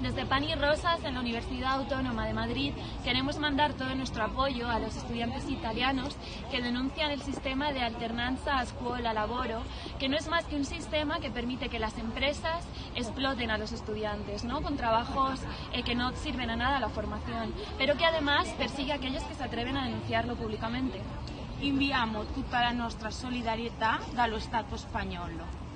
Desde Pan y Rosas, en la Universidad Autónoma de Madrid, queremos mandar todo nuestro apoyo a los estudiantes italianos que denuncian el sistema de alternanza a escuela-laboro, que no es más que un sistema que permite que las empresas exploten a los estudiantes, ¿no? con trabajos eh, que no sirven a nada a la formación, pero que además persigue a aquellos que se atreven a denunciarlo públicamente. Inviamo tutta la nostra solidarietà dallo Stato spagnolo.